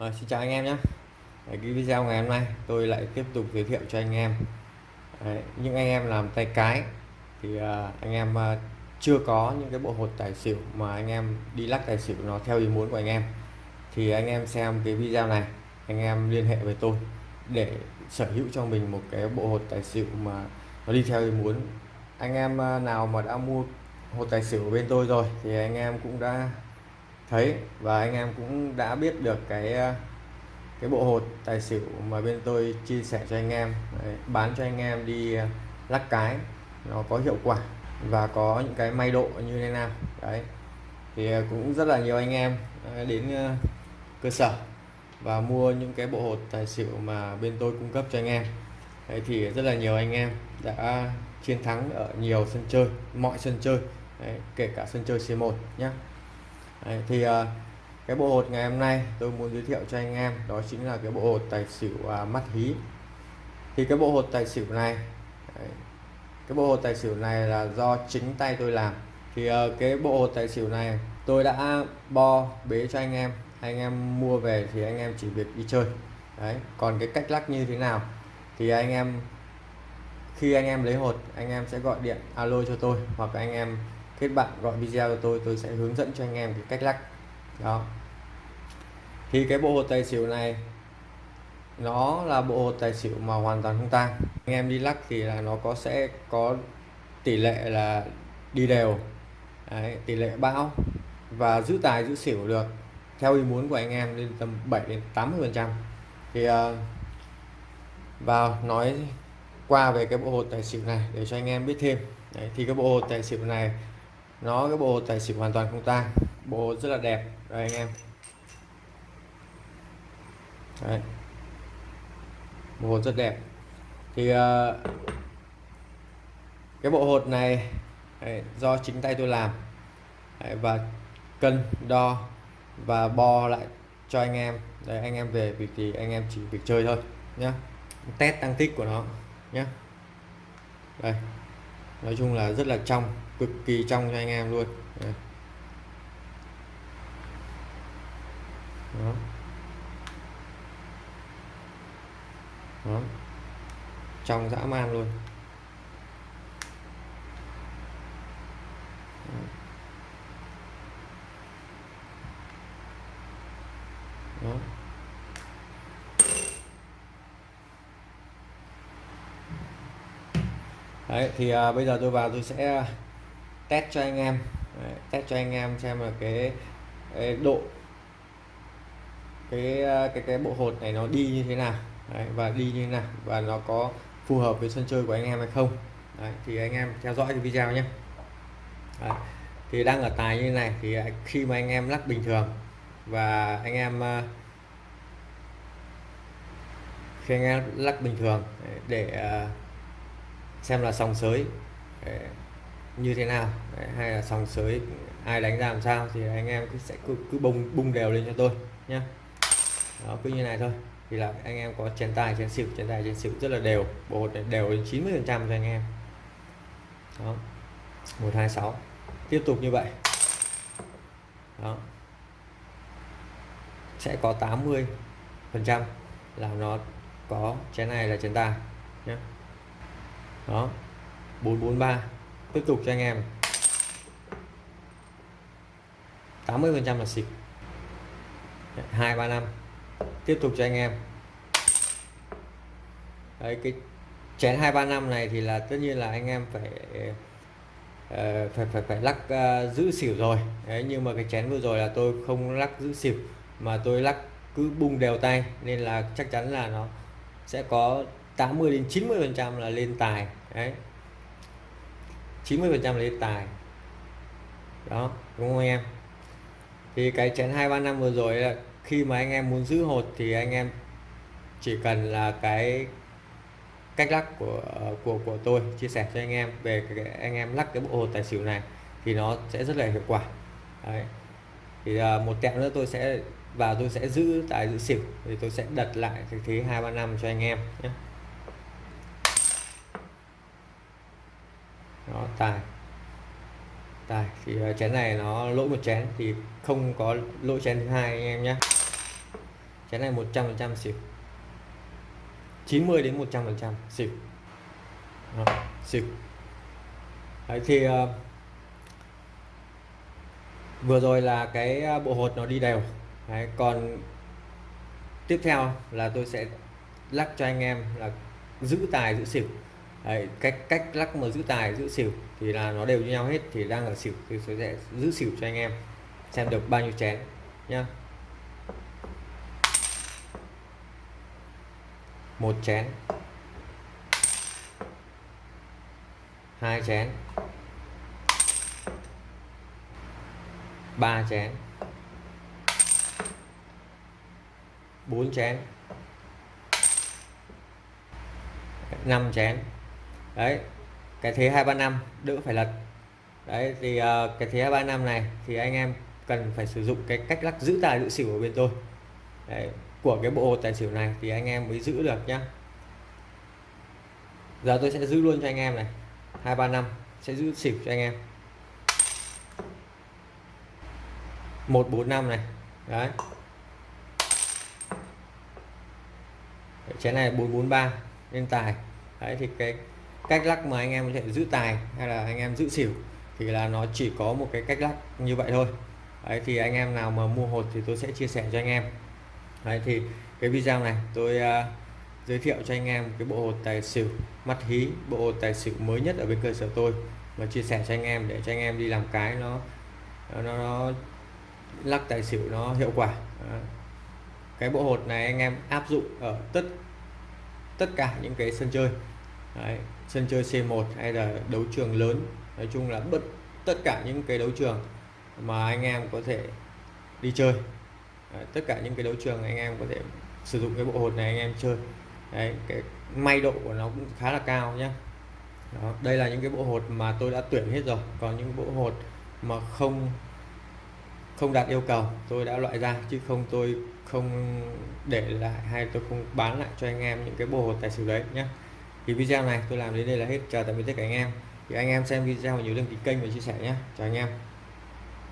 À, xin chào anh em nhé. Cái video ngày hôm nay tôi lại tiếp tục giới thiệu cho anh em. Đấy, những anh em làm tay cái thì à, anh em à, chưa có những cái bộ hột tài xỉu mà anh em đi lắc tài xỉu nó theo ý muốn của anh em thì anh em xem cái video này anh em liên hệ với tôi để sở hữu cho mình một cái bộ hột tài xỉu mà nó đi theo ý muốn. Anh em à, nào mà đã mua hột tài xỉu của bên tôi rồi thì anh em cũng đã thấy và anh em cũng đã biết được cái ờ, cái bộ hột tài xỉu mà bên tôi chia sẻ cho anh em. Đấy, bán cho anh em đi ờ, lắc cái nó có hiệu quả và có những cái may độ như thế nào. Đấy thì ờ, cũng rất là nhiều anh em đến cơ sở và mua những cái bộ hột tài xỉu mà bên tôi cung cấp cho anh em. Đấy thì rất là nhiều anh em đã chiến thắng ở nhiều sân chơi mọi sân chơi. Đấy, kể cả sân chơi C1 nhé Đấy, thì uh, cái bộ hột ngày hôm nay tôi muốn giới thiệu cho anh em đó chính là cái bộ hột tài xỉu uh, mắt hí. Thì cái bộ hột tài xỉu này đấy, cái bộ hột tài xỉu này là do chính tay tôi làm. Thì uh, cái bộ hột tài xỉu này tôi đã bo bế cho anh em. Anh em mua về thì anh em chỉ việc đi chơi. Đấy còn cái cách lắc như thế nào thì anh em khi anh em lấy hột anh em sẽ gọi điện alo cho tôi hoặc anh em kết bạn gọi video cho tôi tôi sẽ hướng dẫn cho anh em cái cách lắc. Đó. Thì cái bộ hột tài xỉu này nó là bộ hột tài xỉu mà hoàn toàn không tang. Anh em đi lắc thì là nó có sẽ có tỷ lệ là đi đều. Đấy, tỷ lệ bão. Và giữ tài giữ xỉu được. Theo ý muốn của anh em lên tầm 7 đến 80 phần trăm. Thì ờ, uh, vào nói qua về cái bộ hột tài xỉu này để cho anh em biết thêm. Đấy, thì cái bộ hột tài xỉu này nó cái bộ tài xỉu hoàn toàn không tan, bộ rất là đẹp. Đây anh em. Đấy. bộ rất đẹp. Thì uh, cái bộ hột này đấy, do chính tay tôi làm. Đấy, và cân đo và bo lại cho anh em. Đấy anh em về việc thì anh em chỉ việc chơi thôi nhé test tăng tích của nó nhé đây nói chung là rất là trong, cực kỳ trong cho anh em luôn Đây. Đó. Đó. trong dã man luôn Đó. Đấy, thì à, bây giờ tôi vào tôi sẽ test cho anh em. Đấy, test cho anh em xem là cái, cái độ cái à, cái cái bộ hột này nó đi như thế nào. Đấy, và đi như thế nào và nó có phù hợp với sân chơi của anh em hay không. Đấy, thì anh em theo dõi cái video nhé. Đấy, thì đang ở tài như thế này thì à, khi mà anh em lắc bình thường và anh em à, khi anh em lắc bình thường để xem là sòng sới như thế nào Đấy, hay là sòng sới ai đánh ra làm sao thì anh em cứ sẽ cứ, cứ bung bung đều lên cho tôi nhé đó cứ như này thôi. Thì là anh em có chén tài chén xỉu chén tài chén xỉu rất là đều bộ hột đều đến 90 phần trăm cho anh em. Đó 126 tiếp tục như vậy. Đó sẽ có 80 phần trăm là nó có chén này là chén tài nhé đó. 443 tiếp tục cho anh em. 80 phần trăm là xịt. 235 tiếp tục cho anh em. Đấy cái chén 235 này thì là tất nhiên là anh em phải uh, phải phải phải lắc uh, giữ xỉu rồi. Đấy nhưng mà cái chén vừa rồi là tôi không lắc giữ xỉu mà tôi lắc cứ bung đều tay nên là chắc chắn là nó sẽ có 80 đến 90 phần trăm là lên tài đấy. 90 phần trăm lên tài. Đó đúng không anh em? Thì cái chén hai ba năm vừa rồi là khi mà anh em muốn giữ hột thì anh em chỉ cần là cái cách lắc của của của tôi chia sẻ cho anh em về cái, anh em lắc cái bộ hột tài xỉu này thì nó sẽ rất là hiệu quả. Đấy. thì uh, một tẹo nữa tôi sẽ và tôi sẽ giữ tài giữ xỉu thì tôi sẽ đặt lại cái thế hai ba năm cho anh em nhé đó tài. Tài thì ờ, chén này nó lỗi một chén thì không có lỗi chén thứ hai anh em nhé. Chén này 100% xỉu. 90 đến 100% xỉu. Đó, xỉu. Đấy thì uh, vừa rồi là cái ờ, bộ hột nó đi đều. Đấy, còn tiếp theo là tôi sẽ lắc cho anh em là giữ tài giữ xỉu. Đấy, cách cách lắc mà giữ tài giữ xỉu thì là nó đều như nhau hết thì đang ở xỉu thì tôi sẽ giữ xỉu cho anh em xem được bao nhiêu chén nhá. Một chén. Hai chén. Ba chén. Bốn chén. Năm chén đấy cái thế 235 đỡ phải lật. Đấy thì uh, cái thế 235 này thì anh em cần phải sử dụng cái cách lắc giữ tài giữ xỉu ở bên tôi. Đấy, của cái bộ tài xỉu này thì anh em mới giữ được nhá. Giờ tôi sẽ giữ luôn cho anh em này. 235 sẽ giữ xỉu cho anh em. 145 này đấy. Chén này 443 lên tài. Đấy thì cái cách lắc mà anh em có thể giữ tài hay là anh em giữ xỉu thì là nó chỉ có một cái cách lắc như vậy thôi. Đấy thì anh em nào mà mua hột thì tôi sẽ chia sẻ cho anh em. Đấy thì cái video này tôi uh, giới thiệu cho anh em cái bộ hột tài xỉu mắt hí bộ hột tài xỉu mới nhất ở bên cơ sở tôi và chia sẻ cho anh em để cho anh em đi làm cái nó nó, nó lắc tài xỉu nó hiệu quả. Đó. cái bộ hột này anh em áp dụng ở tất tất cả những cái sân chơi. Đấy, sân chơi C1 hay là đấu trường lớn. Nói chung là bất tất cả những cái đấu trường mà anh em có thể đi chơi. Đấy, tất cả những cái đấu trường anh em có thể sử dụng cái bộ hột này anh em chơi. Đấy, cái may độ của nó cũng khá là cao nhé Đó, đây là những cái bộ hột mà tôi đã tuyển hết rồi. Còn những bộ hột mà không không đạt yêu cầu tôi đã loại ra. Chứ không tôi không để lại hay tôi không bán lại cho anh em những cái bộ hột tài xỉu đấy nhé thì video này tôi làm đến đây là hết. Chào tạm biệt tất cả anh em. Thì anh em xem video nhớ đăng ký kênh và chia sẻ nhé. Chào anh em.